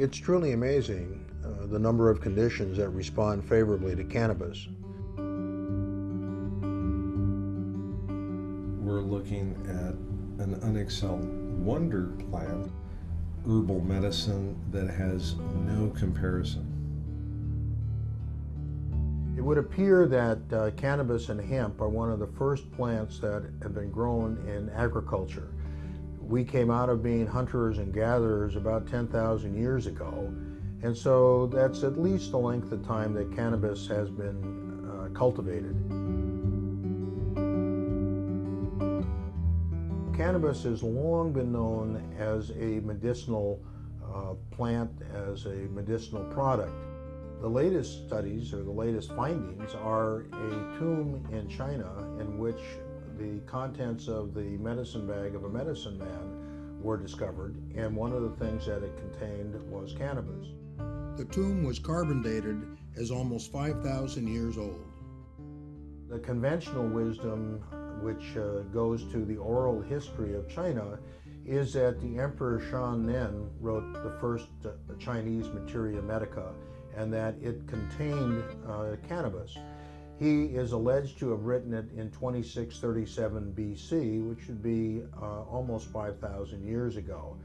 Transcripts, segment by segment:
It's truly amazing uh, the number of conditions that respond favorably to cannabis. We're looking at an unexcelled wonder plant, herbal medicine that has no comparison. It would appear that uh, cannabis and hemp are one of the first plants that have been grown in agriculture. We came out of being hunters and gatherers about 10,000 years ago, and so that's at least the length of time that cannabis has been uh, cultivated. Cannabis has long been known as a medicinal uh, plant, as a medicinal product. The latest studies or the latest findings are a tomb in China in which the contents of the medicine bag of a medicine man were discovered, and one of the things that it contained was cannabis. The tomb was carbon dated as almost 5,000 years old. The conventional wisdom, which uh, goes to the oral history of China, is that the Emperor Shen Nung wrote the first uh, Chinese Materia Medica and that it contained uh, cannabis. He is alleged to have written it in 2637 BC, which would be uh, almost 5,000 years ago.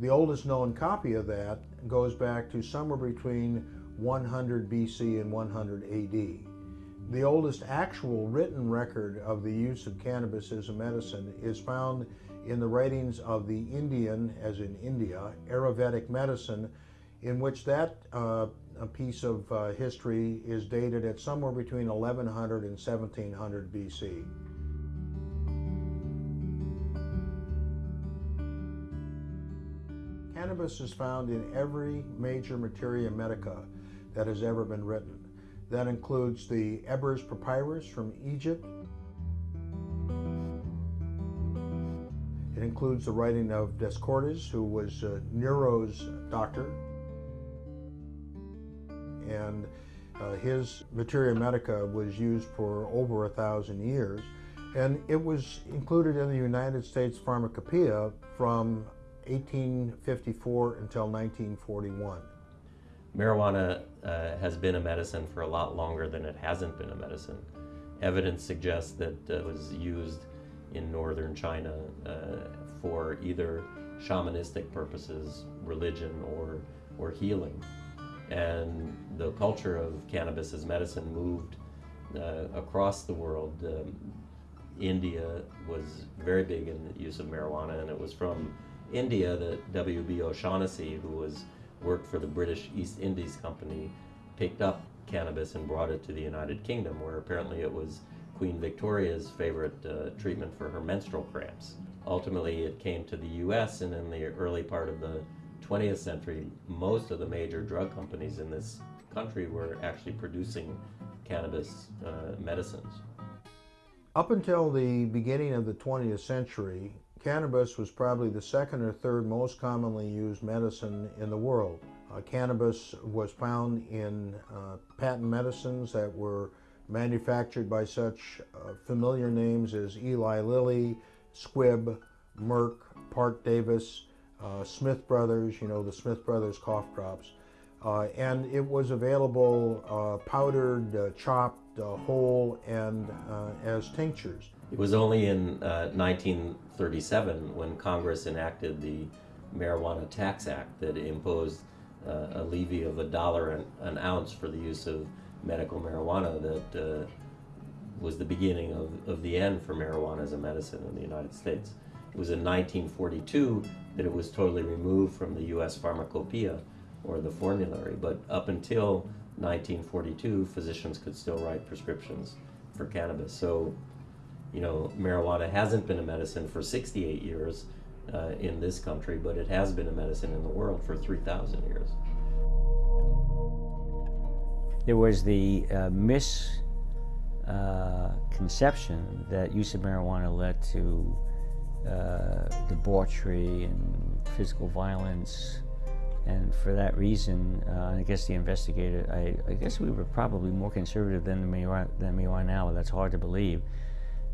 The oldest known copy of that goes back to somewhere between 100 BC and 100 AD. The oldest actual written record of the use of cannabis as a medicine is found in the writings of the Indian, as in India, Ayurvedic medicine, in which that uh, piece of uh, history is dated at somewhere between 1100 and 1700 BC. Cannabis is found in every major materia medica that has ever been written. That includes the Ebers Papyrus from Egypt. It includes the writing of Dioscorides, who was uh, Nero's doctor and uh, his Materia Medica was used for over a thousand years, and it was included in the United States Pharmacopoeia from 1854 until 1941. Marijuana uh, has been a medicine for a lot longer than it hasn't been a medicine. Evidence suggests that it was used in northern China uh, for either shamanistic purposes, religion, or, or healing and the culture of cannabis as medicine moved uh, across the world. Um, India was very big in the use of marijuana, and it was from India that W.B. O'Shaughnessy, who was worked for the British East Indies Company, picked up cannabis and brought it to the United Kingdom, where apparently it was Queen Victoria's favorite uh, treatment for her menstrual cramps. Ultimately, it came to the U.S., and in the early part of the 20th century, most of the major drug companies in this country were actually producing cannabis uh, medicines. Up until the beginning of the 20th century, cannabis was probably the second or third most commonly used medicine in the world. Uh, cannabis was found in uh, patent medicines that were manufactured by such uh, familiar names as Eli Lilly, Squibb, Merck, Parke-Davis, uh, Smith Brothers, you know, the Smith Brothers cough drops. Uh, and it was available uh, powdered, uh, chopped, uh, whole, and as tinctures. It was only in 1937 when Congress enacted the Marijuana Tax Act that imposed a levy of a dollar an, an, ounce for the use of medical marijuana that was the beginning of, of the end for marijuana as a medicine in the United States. It was in 1942 that it was totally removed from the U.S. pharmacopoeia or the formulary, but up until 1942, physicians could still write prescriptions for cannabis. So, you know, marijuana hasn't been a medicine for 68 years uh, in this country, but it has been a medicine in the world for 3,000 years. There was the uh, misconception uh, that use of marijuana led to uh, debauchery and physical violence. And for that reason, uh, I guess the investigator, I, I, guess we were probably more conservative than we are, than we are now. That's hard to believe.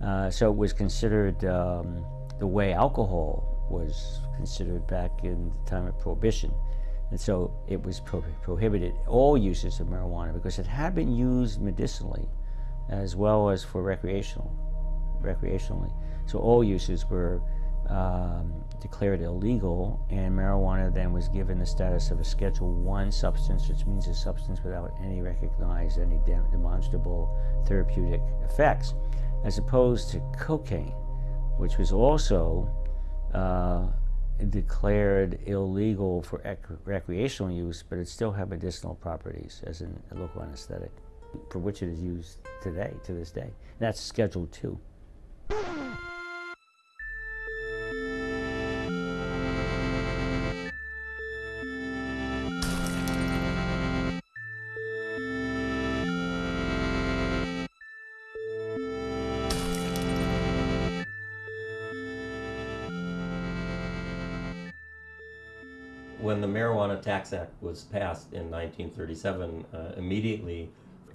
Uh, so it was considered um, the way alcohol was considered back in the time of Prohibition. And so it was pro- prohibited, all uses of marijuana, because it had been used medicinally as well as for recreational, recreationally. So all uses were um, declared illegal, and marijuana then was given the status of a Schedule One substance, which means a substance without any recognized, any de- demonstrable therapeutic effects, as opposed to cocaine, which was also uh, declared illegal for ec- recreational use, but it still had medicinal properties as an, a local anesthetic, for which it is used today, to this day. And that's Schedule Two. Tax Act was passed in 1937, uh, immediately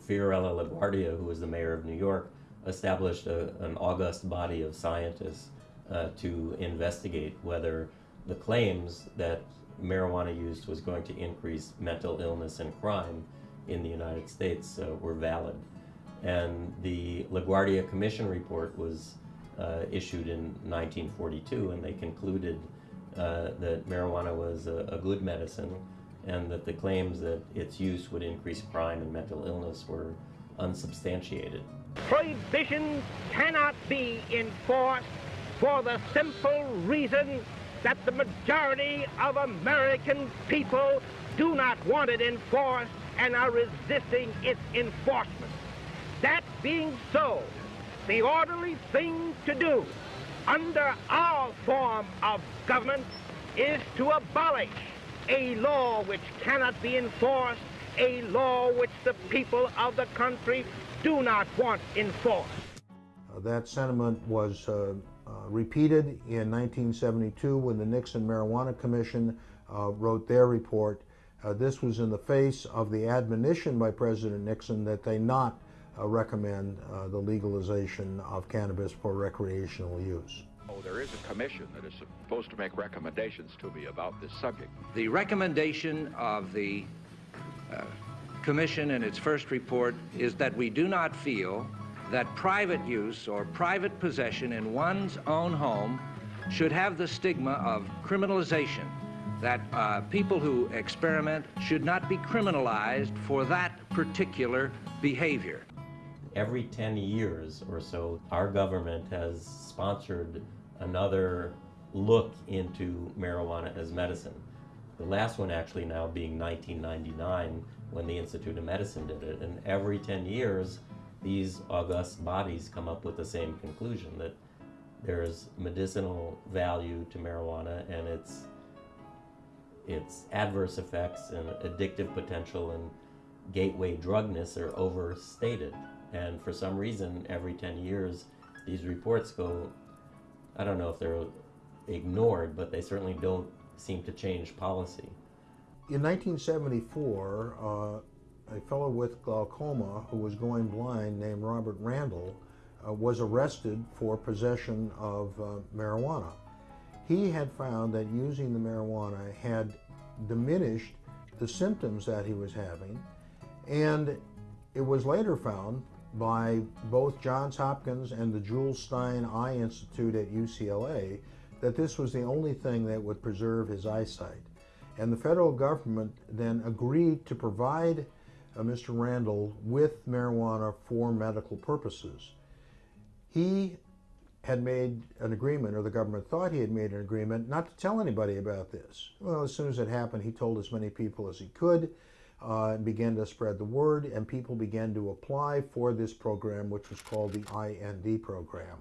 Fiorello LaGuardia, who was the mayor of New York, established a, an august body of scientists uh, to investigate whether the claims that marijuana use was going to increase mental illness and crime in the United States uh, were valid. And the LaGuardia Commission report was uh, issued in 1942, and they concluded uh, that marijuana was a, a good medicine and that the claims that its use would increase crime and mental illness were unsubstantiated. Prohibition cannot be enforced for the simple reason that the majority of American people do not want it enforced and are resisting its enforcement. That being so, the orderly thing to do under our form of government is to abolish a law which cannot be enforced, a law which the people of the country do not want enforced. Uh, that sentiment was uh, uh, repeated in 1972 when the Nixon Marijuana Commission uh, wrote their report. Uh, this was in the face of the admonition by President Nixon that they not recommend the legalization of cannabis for recreational use. Oh, there is a commission that is supposed to make recommendations to me about this subject. The recommendation of the uh, Commission in its first report is that we do not feel that private use or private possession in one's own home should have the stigma of criminalization, that uh, people who experiment should not be criminalized for that particular behavior. Every 10 years or so, our government has sponsored another look into marijuana as medicine. The last one actually now being 1999 when the Institute of Medicine did it. And every 10 years, these august bodies come up with the same conclusion that there's medicinal value to marijuana and its its adverse effects and addictive potential and gateway drugness are overstated. And for some reason, every 10 years, these reports go, I don't know if they're ignored, but they certainly don't seem to change policy. In 1974, uh, a fellow with glaucoma who was going blind named Robert Randall uh, was arrested for possession of uh, marijuana. He had found that using the marijuana had diminished the symptoms that he was having, and it was later found by both Johns Hopkins and the Jules Stein Eye Institute at UCLA that this was the only thing that would preserve his eyesight. And the federal government then agreed to provide uh, Mr. Randall with marijuana for medical purposes. He had made an agreement, or the government thought he had made an agreement, not to tell anybody about this. Well, as soon as it happened, he told as many people as he could uh, and began to spread the word, and people began to apply for this program, which was called the IND program.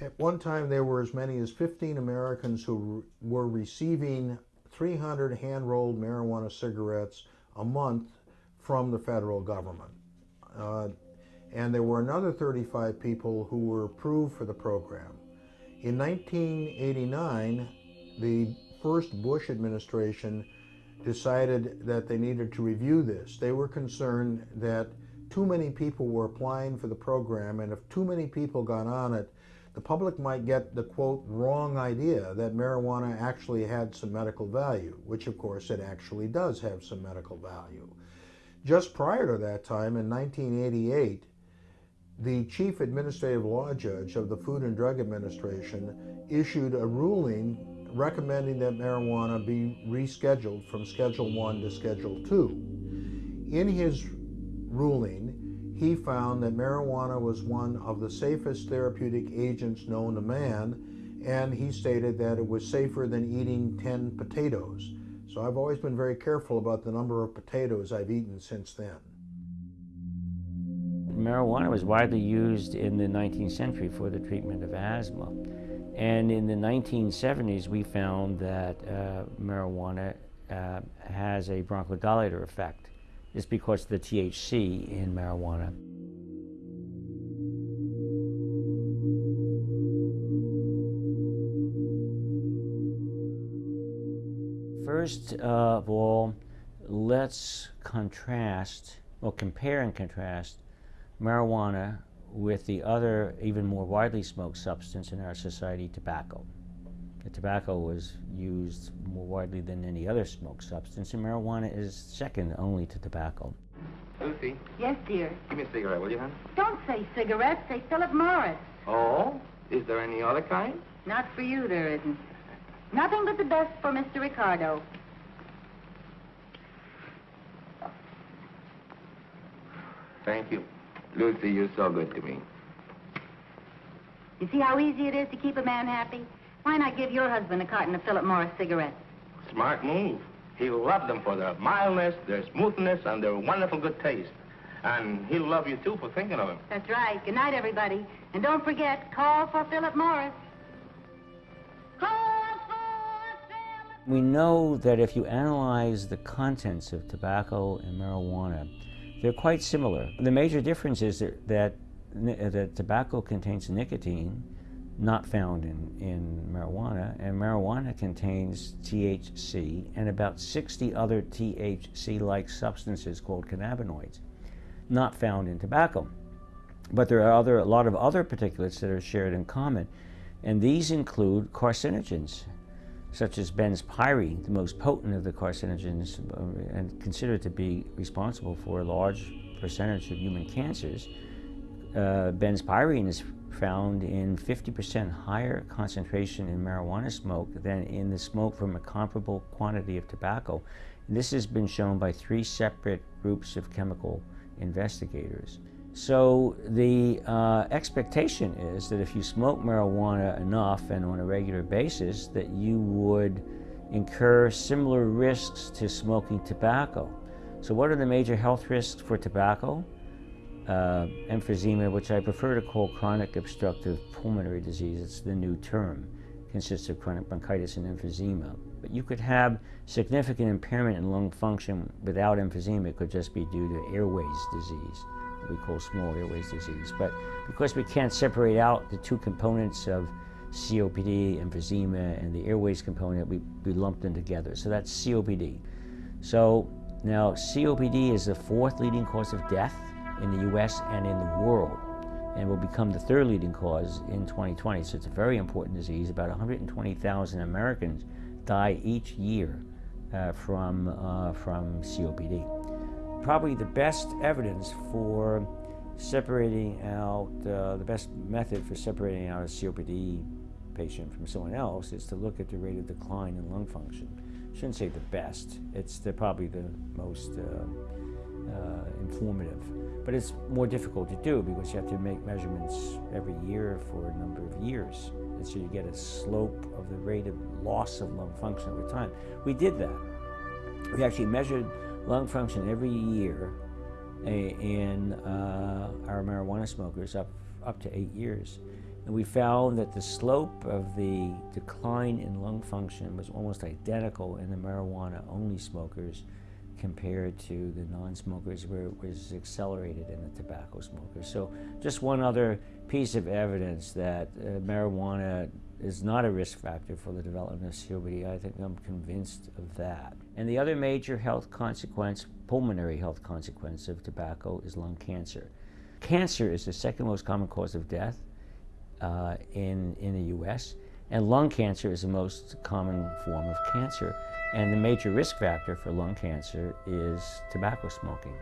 At one time, there were as many as 15 Americans who were receiving 300 hand rolled marijuana cigarettes a month from the federal government. Uh, and there were another 35 people who were approved for the program. In 1989, the first Bush administration decided that they needed to review this. They were concerned that too many people were applying for the program, and if too many people got on it, the public might get the quote wrong idea that marijuana actually had some medical value, which of course it actually does have some medical value. Just prior to that time, in 1988, the chief administrative law judge of the Food and Drug Administration issued a ruling recommending that marijuana be rescheduled from Schedule 1 to Schedule 2. In his ruling, he found that marijuana was one of the safest therapeutic agents known to man, and he stated that it was safer than eating 10 potatoes. So I've always been very careful about the number of potatoes I've eaten since then. Marijuana was widely used in the 19th century for the treatment of asthma. And in the 1970s, we found that uh, marijuana uh, has a bronchodilator effect It's because of the THC in marijuana. First of all, let's contrast, or compare and contrast marijuana with the other, even more widely smoked substance in our society, tobacco. The tobacco was used more widely than any other smoked substance, and marijuana is second only to tobacco. Lucy, Yes, dear. give me a cigarette, will you, hon? Don't say cigarette, say Philip Morris. Oh? Is there any other kind? Not for you, there isn't. Nothing but the best for Mr. Ricardo. Thank you. Lucy, you're so good to me. You see how easy it is to keep a man happy? Why not give your husband a carton of Philip Morris cigarettes? Smart move. He'll love them for their mildness, their smoothness, and their wonderful good taste. And he'll love you, too, for thinking of him. That's right. Good night, everybody. And don't forget, call for Philip Morris. Call for Philip We know that if you analyze the contents of tobacco and marijuana, they're quite similar. The major difference is that, that, uh, that tobacco contains nicotine, not found in, in marijuana, and marijuana contains THC and about 60 other THC like substances called cannabinoids, not found in tobacco. But there are other, a lot of other particulates that are shared in common, and these include carcinogens, such as benzpyrene, the most potent of the carcinogens uh, and considered to be responsible for a large percentage of human cancers. Uh, benzpyrene is found in 50% higher concentration in marijuana smoke than in the smoke from a comparable quantity of tobacco. And this has been shown by three separate groups of chemical investigators. So the uh, expectation is that if you smoke marijuana enough and on a regular basis, that you would incur similar risks to smoking tobacco. So what are the major health risks for tobacco? Uh, emphysema, which I prefer to call chronic obstructive pulmonary disease, it's the new term, consists of chronic bronchitis and emphysema. But you could have significant impairment in lung function without emphysema. It could just be due to airways disease we call small airways disease. But because we can't separate out the two components of COPD, emphysema, and the airways component, we, we lumped them together. So that's COPD. So now COPD is the fourth leading cause of death in the US and in the world and will become the third leading cause in 2020. So it's a very important disease. About 120,000 Americans die each year uh, from, uh, from COPD probably the best evidence for separating out, uh, the best method for separating out a COPD patient from someone else is to look at the rate of decline in lung function. Shouldn't say the best, it's the, probably the most uh, uh, informative. But it's more difficult to do because you have to make measurements every year for a number of years. And so you get a slope of the rate of loss of lung function over time. We did that. We actually measured lung function every year in uh, our marijuana smokers up, up to eight years. And we found that the slope of the decline in lung function was almost identical in the marijuana-only smokers compared to the non-smokers where it was accelerated in the tobacco smokers. So just one other piece of evidence that uh, marijuana is not a risk factor for the development of COPD. I think I'm convinced of that. And the other major health consequence, pulmonary health consequence of tobacco is lung cancer. Cancer is the second most common cause of death uh, in, in the US. And lung cancer is the most common form of cancer. And the major risk factor for lung cancer is tobacco smoking.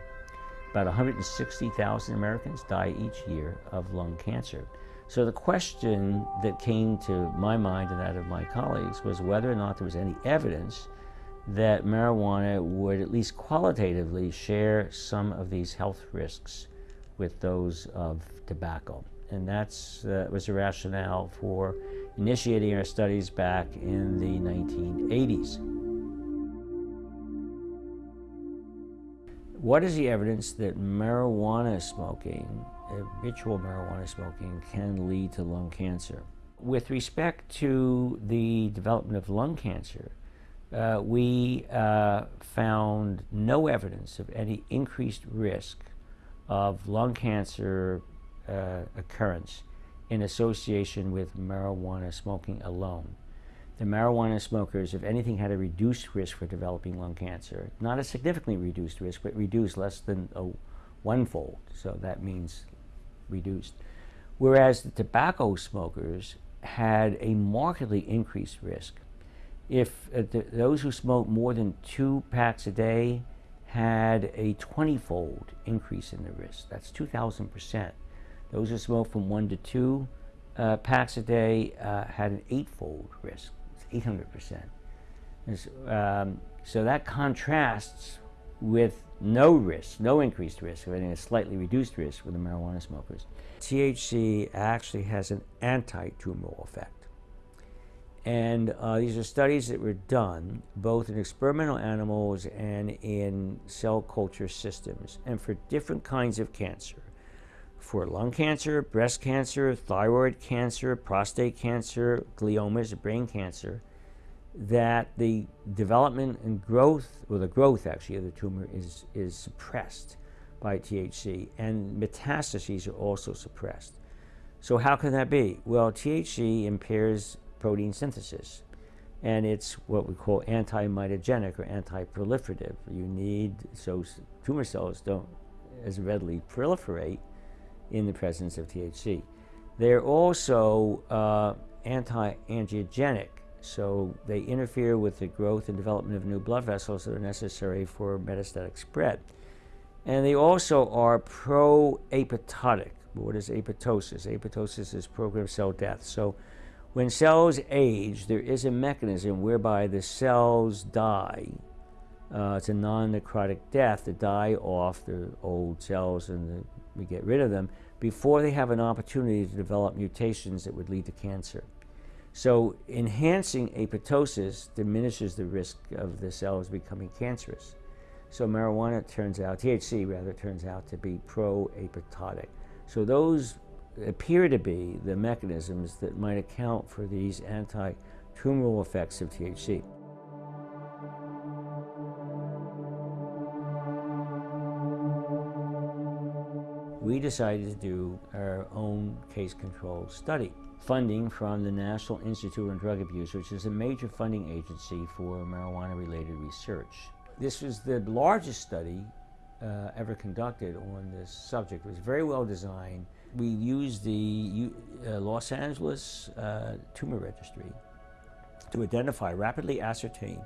About 160,000 Americans die each year of lung cancer. So the question that came to my mind and that of my colleagues was whether or not there was any evidence that marijuana would at least qualitatively share some of these health risks with those of tobacco. And that uh, was the rationale for initiating our studies back in the 1980s. What is the evidence that marijuana smoking, habitual marijuana smoking, can lead to lung cancer? With respect to the development of lung cancer, uh, we uh, found no evidence of any increased risk of lung cancer uh, occurrence in association with marijuana smoking alone the marijuana smokers, if anything, had a reduced risk for developing lung cancer. Not a significantly reduced risk, but reduced less than a one-fold. So that means reduced. Whereas the tobacco smokers had a markedly increased risk. If uh, the, those who smoked more than two packs a day had a 20-fold increase in the risk. That's 2,000%. Those who smoked from one to two uh, packs a day uh, had an eight-fold risk. It's 800%. Um, so that contrasts with no risk, no increased risk, or even a slightly reduced risk with the marijuana smokers. THC actually has an anti-tumoral effect. And uh, these are studies that were done both in experimental animals and in cell culture systems, and for different kinds of cancer. For lung cancer, breast cancer, thyroid cancer, prostate cancer, gliomas, brain cancer, that the development and growth, or the growth actually of the tumor is, is suppressed by THC, and metastases are also suppressed. So how can that be? Well, THC impairs protein synthesis, and it's what we call anti-mitogenic or anti-proliferative. You need, so tumor cells don't as readily proliferate in the presence of THC. They're also uh, anti-angiogenic, so they interfere with the growth and development of new blood vessels that are necessary for metastatic spread. And they also are pro-apoptotic. What is apoptosis? Apoptosis is programmed cell death. So when cells age, there is a mechanism whereby the cells die. Uh, it's a non-necrotic death to die off the old cells and the, we get rid of them before they have an opportunity to develop mutations that would lead to cancer. So enhancing apoptosis diminishes the risk of the cells becoming cancerous. So marijuana turns out, THC rather, turns out to be pro-apoptotic. So those appear to be the mechanisms that might account for these anti-tumoral effects of THC. We decided to do our own case control study funding from the National Institute on Drug Abuse, which is a major funding agency for marijuana-related research. This was the largest study uh, ever conducted on this subject. It was very well designed. We used the uh, Los Angeles uh, Tumor Registry to identify, rapidly ascertain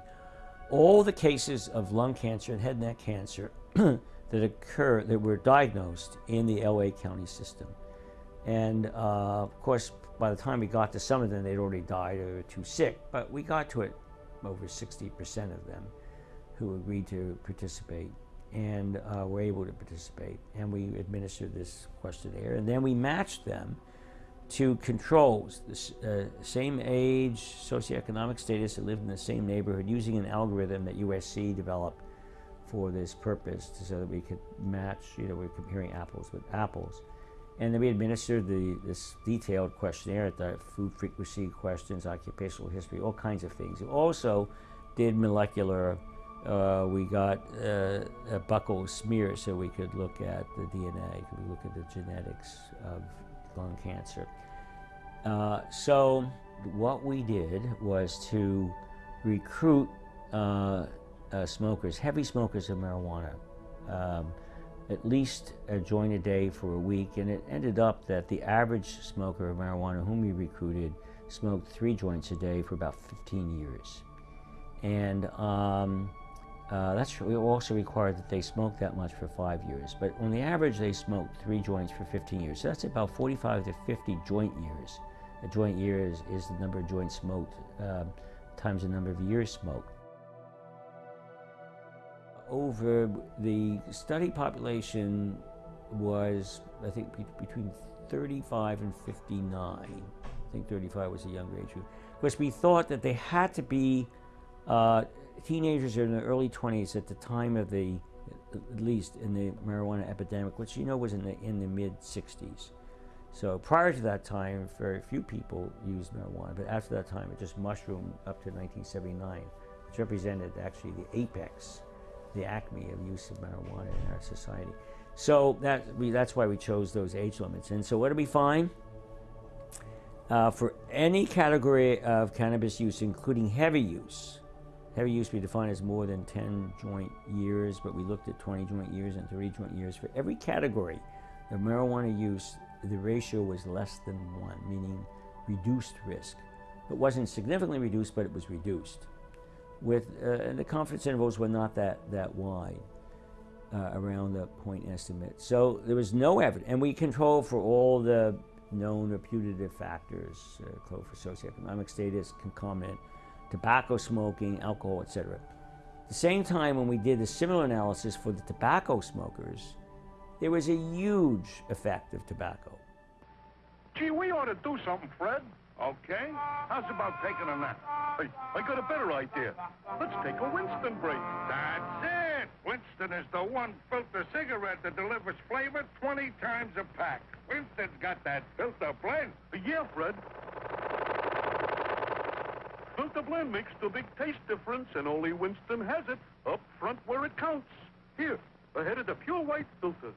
all the cases of lung cancer and head and neck cancer that occur, that were diagnosed in the LA County system. And uh, of course, by the time we got to some of them, they'd already died or were too sick. But we got to it over 60% of them who agreed to participate and uh, were able to participate. And we administered this questionnaire. And then we matched them to controls, the uh, same age, socioeconomic status, that lived in the same neighborhood, using an algorithm that USC developed for this purpose so that we could match, you know, we're comparing apples with apples. And then we administered the, this detailed questionnaire, at the food frequency questions, occupational history, all kinds of things. We also did molecular, uh, we got uh, a buccal smear so we could look at the DNA, could look at the genetics of lung cancer. Uh, so what we did was to recruit uh, uh, smokers, heavy smokers of marijuana, um, at least a joint a day for a week, and it ended up that the average smoker of marijuana whom we recruited smoked three joints a day for about 15 years. And um, uh, that's we also required that they smoke that much for five years. But on the average, they smoked three joints for 15 years. So that's about 45 to 50 joint years. A joint year is, is the number of joints smoked uh, times the number of years smoked. Over the study population was, I think, be between 35 and 59. I think 35 was a younger age group. Of course, we thought that they had to be uh, teenagers in their early 20s at the time of the, at least in the marijuana epidemic, which you know was in the, in the mid 60s. So prior to that time, very few people used marijuana, but after that time, it just mushroomed up to 1979, which represented actually the apex, the acme of use of marijuana in our society. So that we, that's why we chose those age limits. And so what do we find? Uh, for any category of cannabis use, including heavy use, Heavy use we define as more than 10 joint years, but we looked at 20 joint years and 30 joint years. For every category of marijuana use, the ratio was less than one, meaning reduced risk. It wasn't significantly reduced, but it was reduced. With uh, the confidence intervals were not that that wide uh, around the point estimate. So there was no evidence, and we controlled for all the known or putative factors, uh, for socioeconomic status, concomitant tobacco smoking, alcohol, etc. At the same time, when we did a similar analysis for the tobacco smokers, there was a huge effect of tobacco. Gee, we ought to do something, Fred. Okay? How's about taking a nap? Hey, I got a better idea. Let's take a Winston break. That's it! Winston is the one filter cigarette that delivers flavor 20 times a pack. Winston's got that filter blend. Yeah, Fred. Filter blend makes the big taste difference, and only Winston has it up front where it counts. Here, ahead of the pure white filter.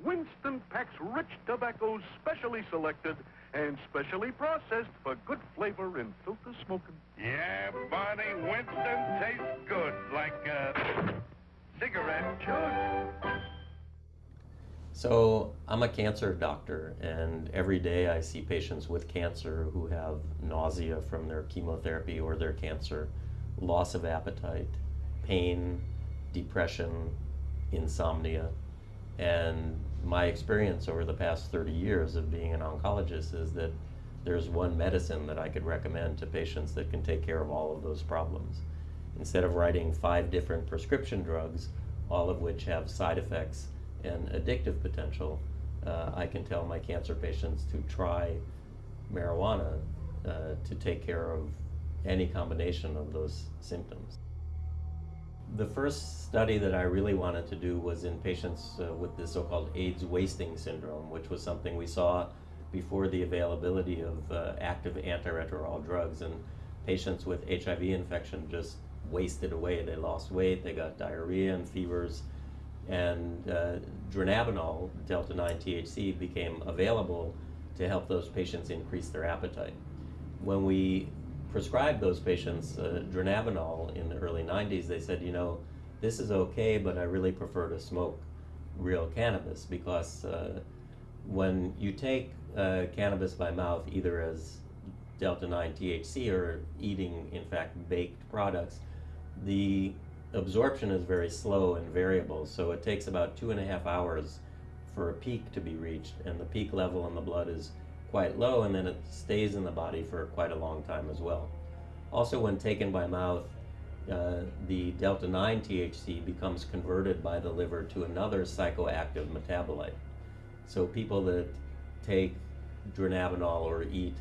Winston packs rich tobaccos specially selected and specially processed for good flavor in filter smoking. Yeah, Barney, Winston tastes good, like a cigarette should. So I'm a cancer doctor, and every day I see patients with cancer who have nausea from their chemotherapy or their cancer, loss of appetite, pain, depression, insomnia. And my experience over the past 30 years of being an oncologist is that there's one medicine that I could recommend to patients that can take care of all of those problems. Instead of writing five different prescription drugs, all of which have side effects and addictive potential, uh, I can tell my cancer patients to try marijuana uh, to take care of any combination of those symptoms. The first study that I really wanted to do was in patients uh, with the so-called AIDS wasting syndrome, which was something we saw before the availability of uh, active antiretroviral drugs. And patients with HIV infection just wasted away. They lost weight, they got diarrhea and fevers, and uh, dronabinol, delta 9 THC, became available to help those patients increase their appetite. When we prescribed those patients uh, dronabinol in the early 90s, they said, you know, this is okay, but I really prefer to smoke real cannabis because uh, when you take uh, cannabis by mouth, either as delta 9 THC or eating, in fact, baked products, the absorption is very slow and variable, so it takes about two and a half hours for a peak to be reached, and the peak level in the blood is quite low, and then it stays in the body for quite a long time as well. Also, when taken by mouth, uh, the delta 9 THC becomes converted by the liver to another psychoactive metabolite. So, people that take dronabinol or eat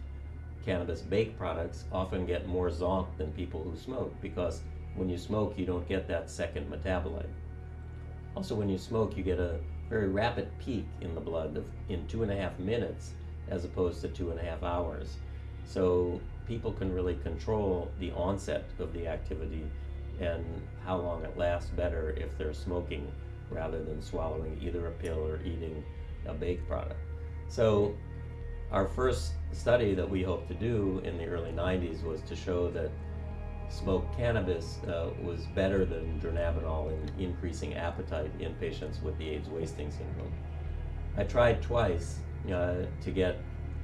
cannabis baked products often get more zonk than people who smoke because when you smoke, you don't get that second metabolite. Also, when you smoke, you get a very rapid peak in the blood of, in two and a half minutes as opposed to two and a half hours. So people can really control the onset of the activity and how long it lasts better if they're smoking rather than swallowing either a pill or eating a baked product. So our first study that we hoped to do in the early 90s was to show that smoked cannabis uh, was better than dronabinol in increasing appetite in patients with the AIDS wasting syndrome. I tried twice uh, to get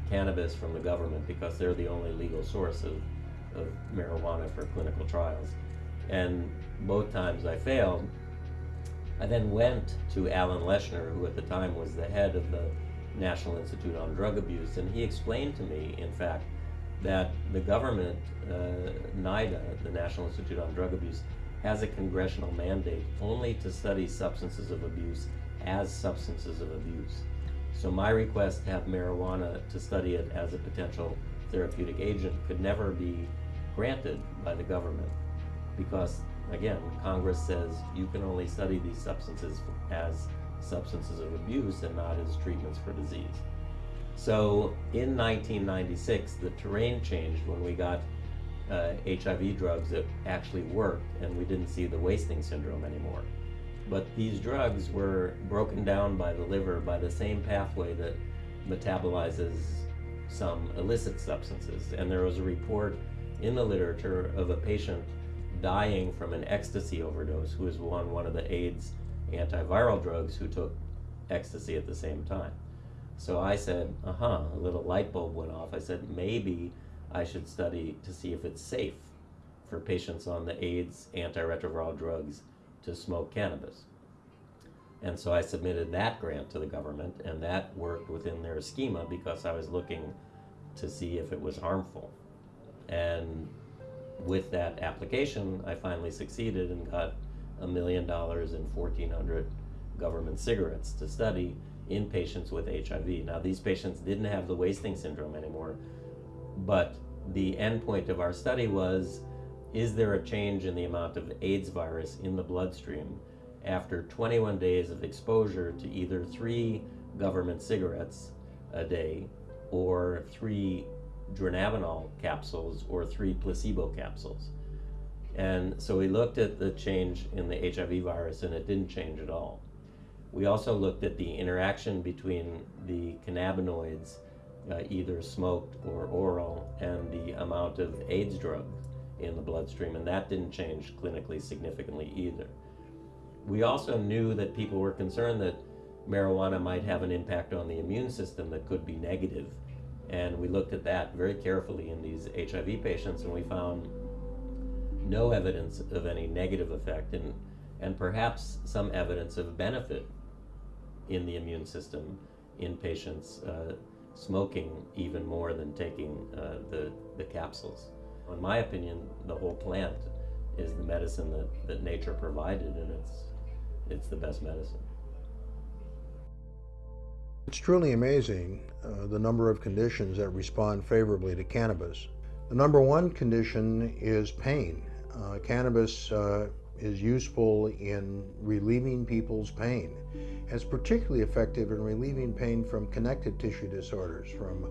cannabis from the government because they're the only legal source of, of marijuana for clinical trials. And both times I failed. I then went to Alan Leshner, who at the time was the head of the National Institute on Drug Abuse, and he explained to me, in fact, that the government, uh, NIDA, the National Institute on Drug Abuse, has a congressional mandate only to study substances of abuse as substances of abuse. So my request to have marijuana to study it as a potential therapeutic agent could never be granted by the government because, again, Congress says you can only study these substances as substances of abuse and not as treatments for disease. So in 1996, the terrain changed when we got uh, HIV drugs that actually worked and we didn't see the wasting syndrome anymore. But these drugs were broken down by the liver by the same pathway that metabolizes some illicit substances. And there was a report in the literature of a patient dying from an ecstasy overdose who was on one of the AIDS antiviral drugs who took ecstasy at the same time. So I said, uh huh, a little light bulb went off. I said, maybe I should study to see if it's safe for patients on the AIDS antiretroviral drugs to smoke cannabis. And so I submitted that grant to the government, and that worked within their schema because I was looking to see if it was harmful. And with that application, I finally succeeded and got a million dollars and 1,400 government cigarettes to study in patients with HIV. Now, these patients didn't have the wasting syndrome anymore, but the endpoint of our study was is there a change in the amount of AIDS virus in the bloodstream after 21 days of exposure to either three government cigarettes a day or three dronabinol capsules or three placebo capsules? And so we looked at the change in the HIV virus and it didn't change at all. We also looked at the interaction between the cannabinoids, uh, either smoked or oral, and the amount of AIDS drug in the bloodstream, and that didn't change clinically significantly either. We also knew that people were concerned that marijuana might have an impact on the immune system that could be negative, and we looked at that very carefully in these HIV patients, and we found no evidence of any negative effect, and, and perhaps some evidence of benefit in the immune system in patients uh, smoking even more than taking uh, the, the capsules. In my opinion, the whole plant is the medicine that, that nature provided, and it's, it's the best medicine. It's truly amazing uh, the number of conditions that respond favorably to cannabis. The number one condition is pain. Uh, cannabis uh, is useful in relieving people's pain. It's particularly effective in relieving pain from connective tissue disorders, from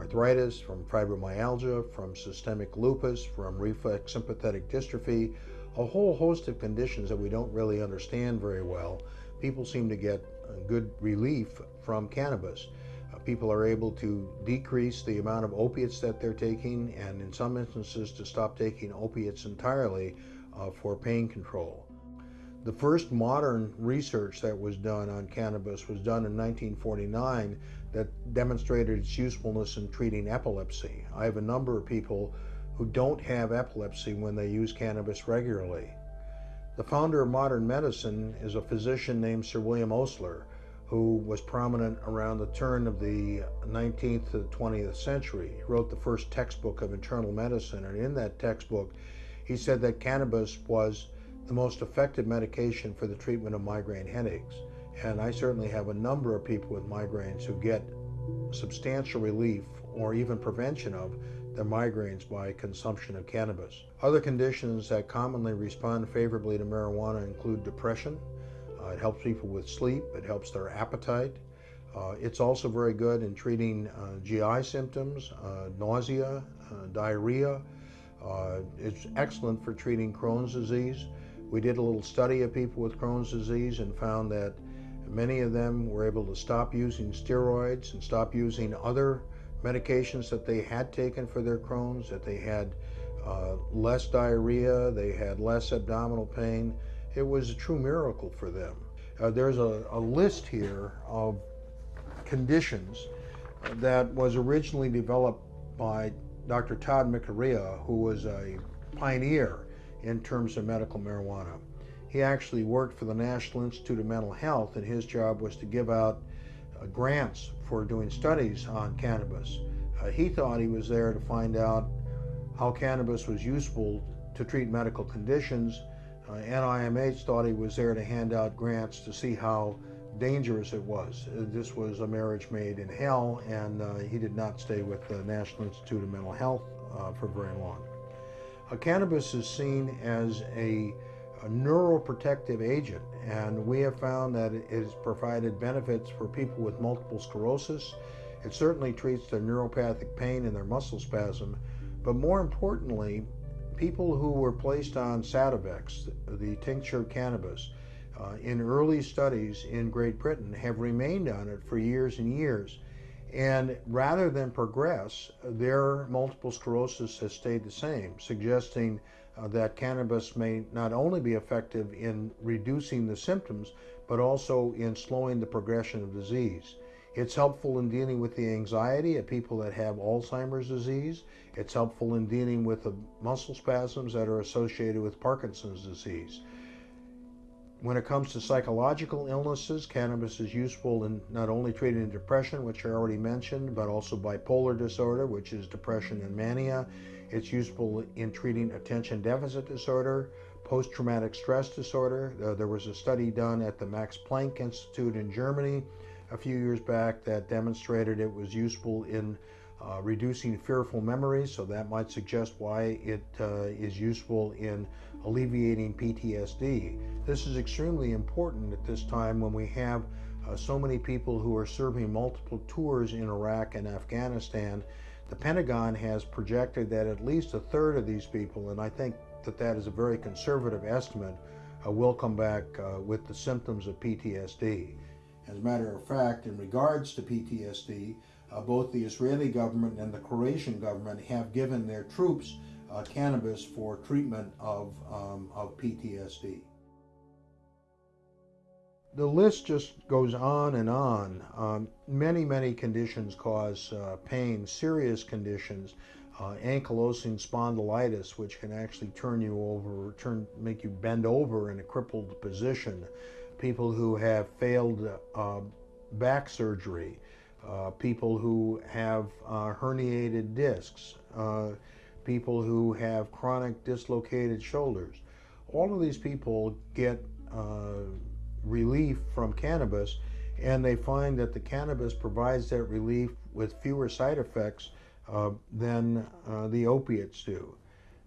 arthritis, from fibromyalgia, from systemic lupus, from reflex sympathetic dystrophy, a whole host of conditions that we don't really understand very well. People seem to get good relief from cannabis. Uh, people are able to decrease the amount of opiates that they're taking and in some instances to stop taking opiates entirely uh, for pain control. The first modern research that was done on cannabis was done in 1949 that demonstrated its usefulness in treating epilepsy. I have a number of people who don't have epilepsy when they use cannabis regularly. The founder of modern medicine is a physician named Sir William Osler, who was prominent around the turn of the 19th to the 20th century. He wrote the first textbook of internal medicine, and in that textbook, he said that cannabis was the most effective medication for the treatment of migraine headaches. And I certainly have a number of people with migraines who get substantial relief or even prevention of their migraines by consumption of cannabis. Other conditions that commonly respond favorably to marijuana include depression. Uh, it helps people with sleep, it helps their appetite. Uh, it's also very good in treating uh, GI symptoms, uh, nausea, uh, diarrhea, uh, it's excellent for treating Crohn's disease. We did a little study of people with Crohn's disease and found that many of them were able to stop using steroids and stop using other medications that they had taken for their Crohn's, that they had uh, less diarrhea, they had less abdominal pain. It was a true miracle for them. Uh, there's a, a list here of conditions that was originally developed by Dr. Tod Mikuriya, who was a pioneer in terms of medical marijuana. He actually worked for the National Institute of Mental Health, and his job was to give out uh, grants for doing studies on cannabis. Uh, he thought he was there to find out how cannabis was useful to treat medical conditions. Uh, NIMH thought he was there to hand out grants to see how dangerous it was. Uh, this was a marriage made in hell, and uh, he did not stay with the National Institute of Mental Health uh, for very long. Uh, cannabis is seen as a, a, neuroprotective agent, and we have found that it has provided benefits for people with multiple sclerosis. It certainly treats their neuropathic pain and their muscle spasm, but more importantly, people who were placed on Sativex, the tincture of cannabis, uh, in early studies in Great Britain have remained on it for years and years. And rather than progress, their multiple sclerosis has stayed the same, suggesting Uh, that cannabis may not only be effective in reducing the symptoms, but also in slowing the progression of disease. It's helpful in dealing with the anxiety of people that have Alzheimer's disease. It's helpful in dealing with the muscle spasms that are associated with Parkinson's disease. When it comes to psychological illnesses, cannabis is useful in not only treating depression, which I already mentioned, but also bipolar disorder, which is depression and mania. It's useful in treating attention deficit disorder, post traumatic stress disorder. Uh, there was a study done at the Max Planck Institute in Germany a few years back that demonstrated it was useful in uh, reducing fearful memories, so that might suggest why it uh, is useful in alleviating PTSD. This is extremely important at this time when we have uh, so many people who are serving multiple tours in Iraq and Afghanistan. The Pentagon has projected that at least a third of these people, and I think that that is a very conservative estimate, uh, will come back uh, with the symptoms of PTSD. As a matter of fact, in regards to PTSD, uh, both the Israeli government and the Croatian government have given their troops uh, cannabis for treatment of, um, of PTSD. The list just goes on and on. Um, many, many conditions cause uh, pain, serious conditions. Uh, ankylosing spondylitis, which can actually turn you over, turn, make you bend over in a crippled position. People who have failed uh, back surgery, uh, people who have uh, herniated discs, uh, people who have chronic dislocated shoulders. All of these people get relief from cannabis and they find that the cannabis provides that relief with fewer side effects uh, than uh, the opiates do.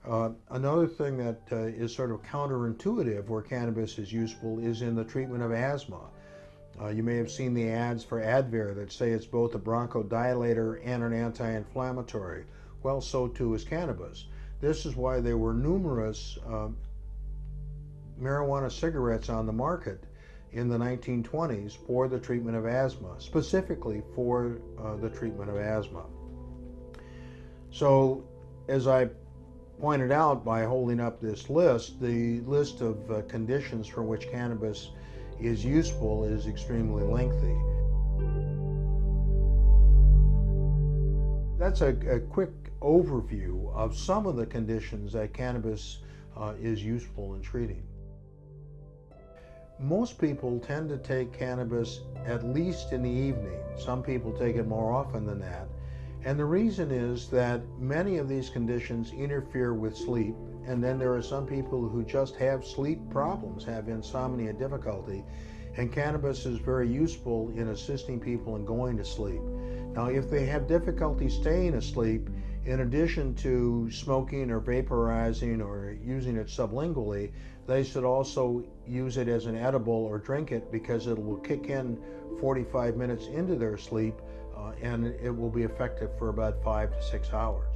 Uh, another thing that uh, is sort of counterintuitive where cannabis is useful is in the treatment of asthma. Uh, you may have seen the ads for Advair that say it's both a bronchodilator and an anti-inflammatory. Well, so too is cannabis. This is why there were numerous uh, marijuana cigarettes on the market in the 1920s for the treatment of asthma, specifically for uh, the treatment of asthma. So, as I pointed out by holding up this list, the list of uh, conditions for which cannabis is useful is extremely lengthy. That's a, a quick overview of some of the conditions that cannabis uh, is useful in treating. Most people tend to take cannabis at least in the evening. Some people take it more often than that. And the reason is that many of these conditions interfere with sleep and then there are some people who just have sleep problems, have insomnia difficulty, and cannabis is very useful in assisting people in going to sleep. Now, if they have difficulty staying asleep, in addition to smoking or vaporizing or using it sublingually, they should also use it as an edible or drink it because it will kick in 45 minutes into their sleep uh, and it will be effective for about five to six hours.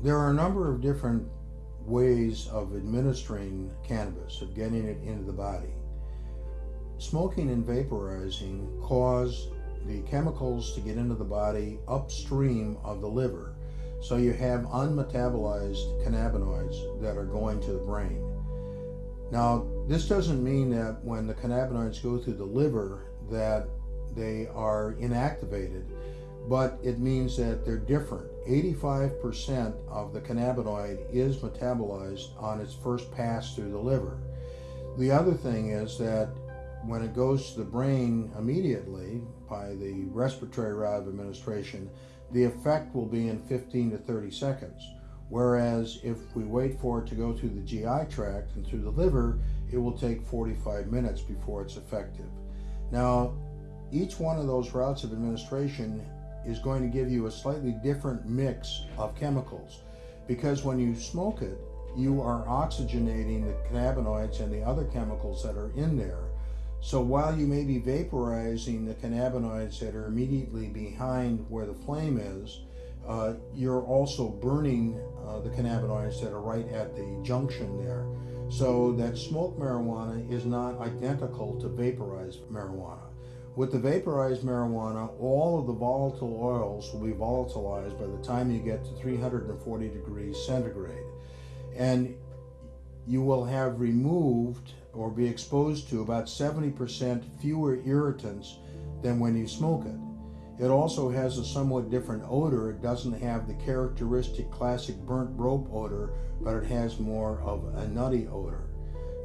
There are a number of different ways of administering cannabis, of getting it into the body. Smoking and vaporizing cause the chemicals to get into the body upstream of the liver. So you have unmetabolized cannabinoids that are going to the brain. Now, this doesn't mean that when the cannabinoids go through the liver that they are inactivated, but it means that they're different. 85% of the cannabinoid is metabolized on its first pass through the liver. The other thing is that when it goes to the brain immediately by the respiratory route of administration, the effect will be in 15 to 30 seconds. Whereas if we wait for it to go through the GI tract and through the liver, it will take 45 minutes before it's effective. Now, each one of those routes of administration is going to give you a slightly different mix of chemicals because when you smoke it, you are oxygenating the cannabinoids and the other chemicals that are in there. So while you may be vaporizing the cannabinoids that are immediately behind where the flame is, uh, you're also burning uh, the cannabinoids that are right at the junction there. So that smoked marijuana is not identical to vaporized marijuana. With the vaporized marijuana, all of the volatile oils will be volatilized by the time you get to 340 degrees centigrade. And you will have removed or be exposed to about 70% fewer irritants than when you smoke it. It also has a somewhat different odor. It doesn't have the characteristic classic burnt rope odor, but it has more of a nutty odor.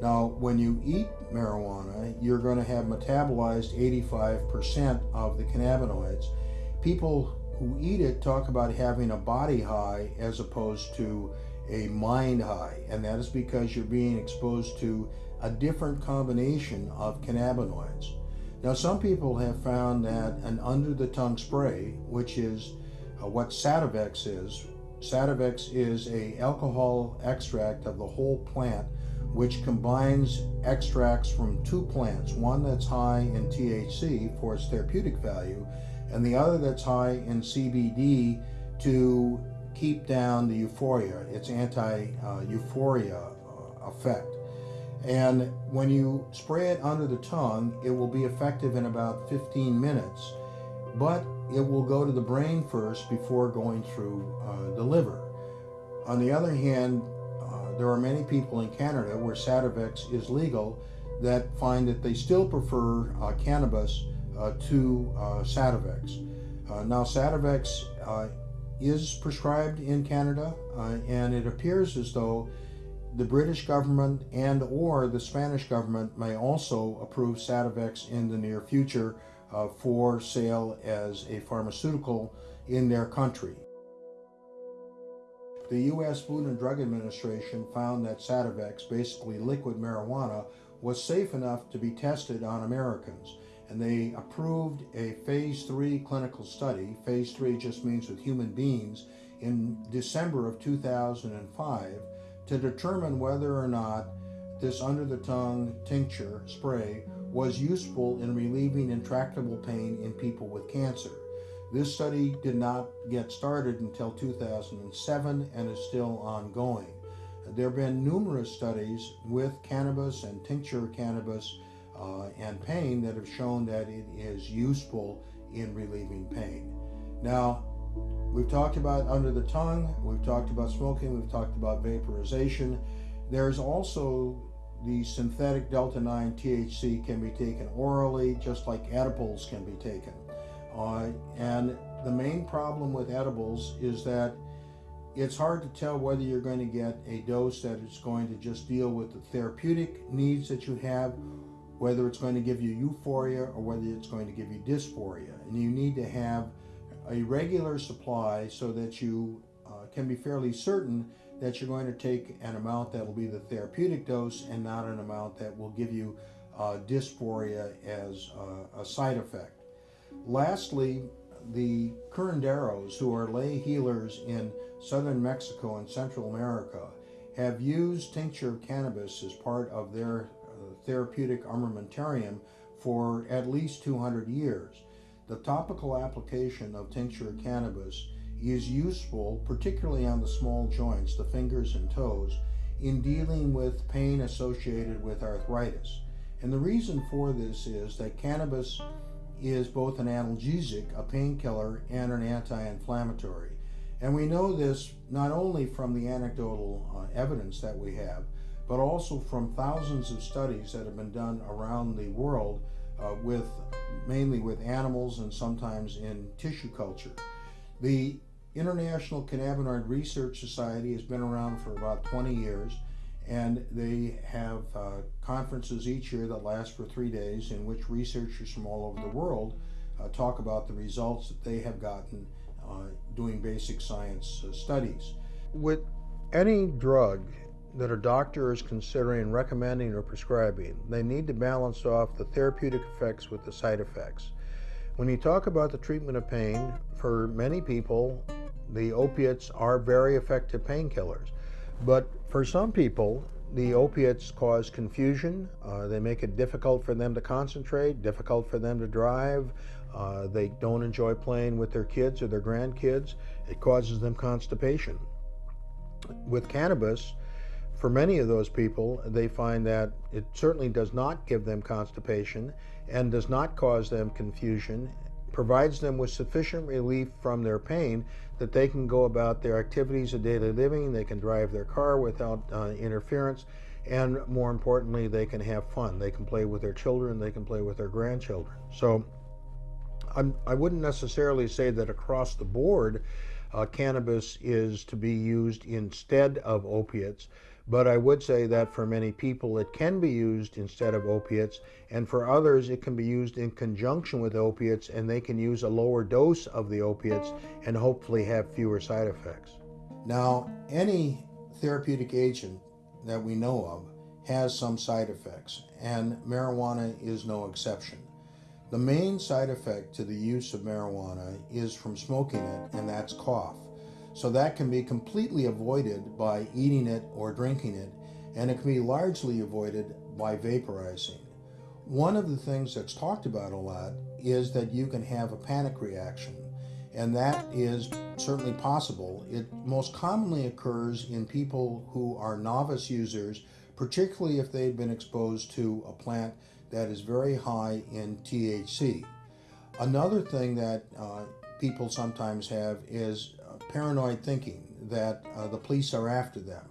Now, when you eat marijuana, you're going to have metabolized 85% of the cannabinoids. People who eat it talk about having a body high as opposed to a mind high, and that is because you're being exposed to a different combination of cannabinoids. Now, some people have found that an under the tongue spray, which is uh, what Sativex is, Sativex is a alcohol extract of the whole plant which combines extracts from two plants, one that's high in THC for its therapeutic value, and the other that's high in CBD to keep down the euphoria, its anti-euphoria uh, effect. And when you spray it under the tongue, it will be effective in about 15 minutes, but it will go to the brain first before going through uh, the liver. On the other hand, there are many people in Canada where Sativex is legal that find that they still prefer uh, cannabis uh, to uh, Sativex. Uh, now, Sativex uh, is prescribed in Canada, uh, and it appears as though the British government and or the Spanish government may also approve Sativex in the near future uh, for sale as a pharmaceutical in their country. The U.S. Food and Drug Administration found that Sativex, basically liquid marijuana, was safe enough to be tested on Americans. And they approved a phase three clinical study. Phase three just means with human beings in December of 2005 to determine whether or not this under the tongue tincture spray was useful in relieving intractable pain in people with cancer. This study did not get started until 2007 and is still ongoing. There have been numerous studies with cannabis and tincture cannabis uh, and pain that have shown that it is useful in relieving pain. Now, we've talked about under the tongue, we've talked about smoking, we've talked about vaporization. There's also the synthetic delta 9 THC can be taken orally, just like edibles can be taken. Uh, and the main problem with edibles is that it's hard to tell whether you're going to get a dose that is going to just deal with the therapeutic needs that you have, whether it's going to give you euphoria or whether it's going to give you dysphoria. And you need to have a regular supply so that you uh, can be fairly certain that you're going to take an amount that will be the therapeutic dose and not an amount that will give you uh, dysphoria as uh, a side effect. Lastly, the curanderos, who are lay healers in southern Mexico and Central America, have used tincture of cannabis as part of their uh, therapeutic armamentarium for at least 200 years. The topical application of tincture cannabis is useful, particularly on the small joints, the fingers and toes, in dealing with pain associated with arthritis. And the reason for this is that cannabis is both an analgesic, a painkiller, and an anti-inflammatory. And we know this not only from the anecdotal uh, evidence that we have, but also from thousands of studies that have been done around the world uh, with mainly with animals and sometimes in tissue culture. The International Cannabinoid Research Society has been around for about 20 years and they have uh, conferences each year that last for three days in which researchers from all over the world uh, talk about the results that they have gotten uh, doing basic science uh, studies. With any drug that a doctor is considering recommending or prescribing, they need to balance off the therapeutic effects with the side effects. When you talk about the treatment of pain, for many people, the opiates are very effective painkillers. But for some people, the opiates cause confusion. Uh, they make it difficult for them to concentrate, difficult for them to drive. Uh, they don't enjoy playing with their kids or their grandkids. It causes them constipation. With cannabis, for many of those people, they find that it certainly does not give them constipation and does not cause them confusion, provides them with sufficient relief from their pain that they can go about their activities of daily living, they can drive their car without uh, interference, and more importantly, they can have fun. They can play with their children, they can play with their grandchildren. So I'm, I would not necessarily say that across the board uh, cannabis is to be used instead of opiates, but I would say that for many people it can be used instead of opiates, and for others it can be used in conjunction with opiates, and they can use a lower dose of the opiates and hopefully have fewer side effects. Now, any therapeutic agent that we know of has some side effects, and marijuana is no exception. The main side effect to the use of marijuana is from smoking it, and that's cough. So that can be completely avoided by eating it or drinking it, and it can be largely avoided by vaporizing. One of the things that's talked about a lot is that you can have a panic reaction, and that is certainly possible. It most commonly occurs in people who are novice users, particularly if they've been exposed to a plant that is very high in THC. Another thing that uh, people sometimes have is paranoid thinking that uh, the police are after them.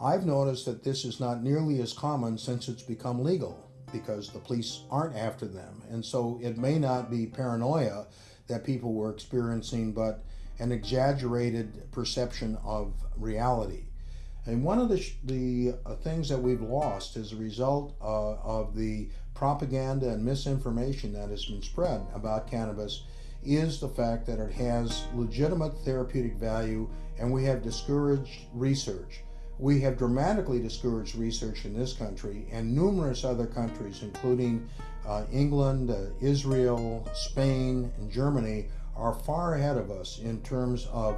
I've noticed that this is not nearly as common since it's become legal because the police aren't after them. And so it may not be paranoia that people were experiencing, but an exaggerated perception of reality. And one of the, the uh, things that we've lost as a result uh, of the propaganda and misinformation that has been spread about cannabis is the fact that it has legitimate therapeutic value and we have discouraged research. We have dramatically discouraged research in this country and numerous other countries, including uh, England, uh, Israel, Spain, and Germany, are far ahead of us in terms of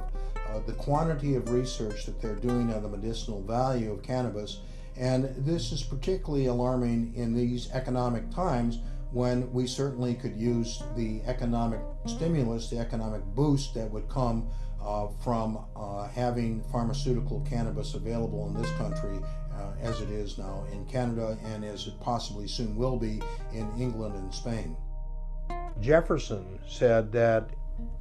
uh, the quantity of research that they're doing on the medicinal value of cannabis. And this is particularly alarming in these economic times when we certainly could use the economic stimulus, the economic boost that would come uh, from uh, having pharmaceutical cannabis available in this country uh, as it is now in Canada and as it possibly soon will be in England and Spain. Jefferson said that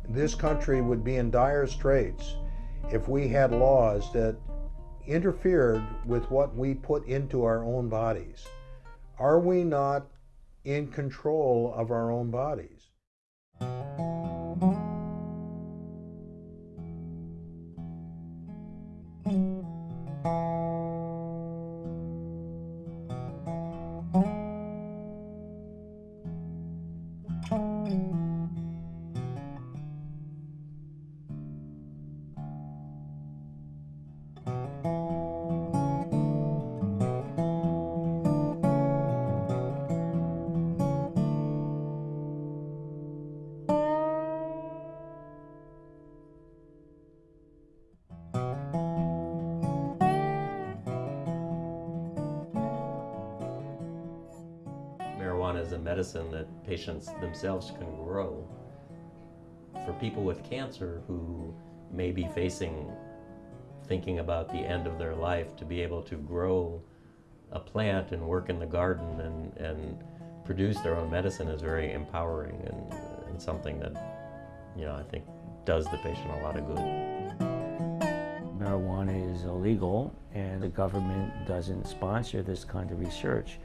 this country would be in dire straits if we had laws that interfered with what we put into our own bodies. Are we not in control of our own bodies. Medicine that patients themselves can grow. For people with cancer who may be facing, thinking about the end of their life, to be able to grow a plant and work in the garden and, and produce their own medicine is very empowering and, and something that, you know, I think does the patient a lot of good. marijuana is illegal and the government doesn't sponsor this kind of research.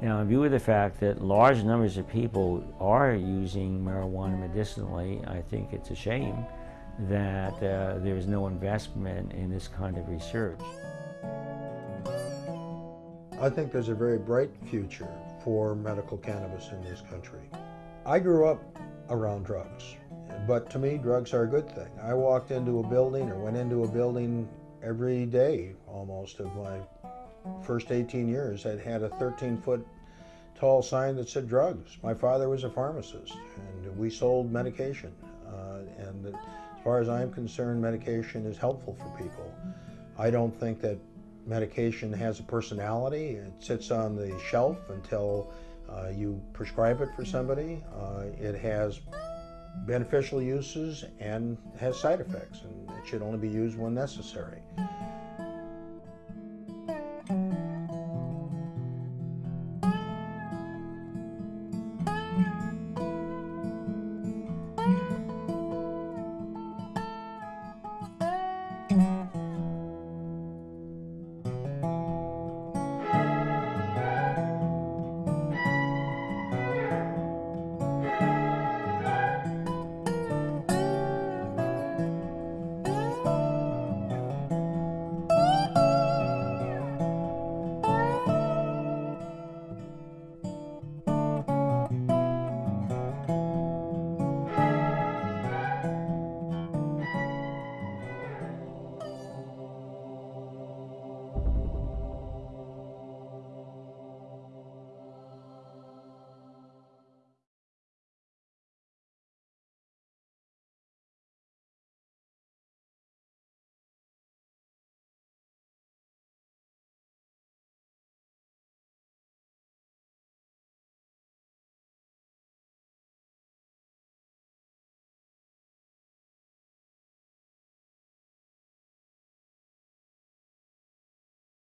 Now, in view of the fact that large numbers of people are using marijuana medicinally, I think it's a shame that uh, there is no investment in this kind of research. I think there's a very bright future for medical cannabis in this country. I grew up around drugs, but to me, drugs are a good thing. I walked into a building or went into a building every day almost of my first 18 years. I'd had a 13 foot tall sign that said drugs. My father was a pharmacist and we sold medication. Uh, and as far as I'm concerned, medication is helpful for people. I don't think that medication has a personality. It sits on the shelf until uh, you prescribe it for somebody. Uh, it has beneficial uses and has side effects, and it should only be used when necessary.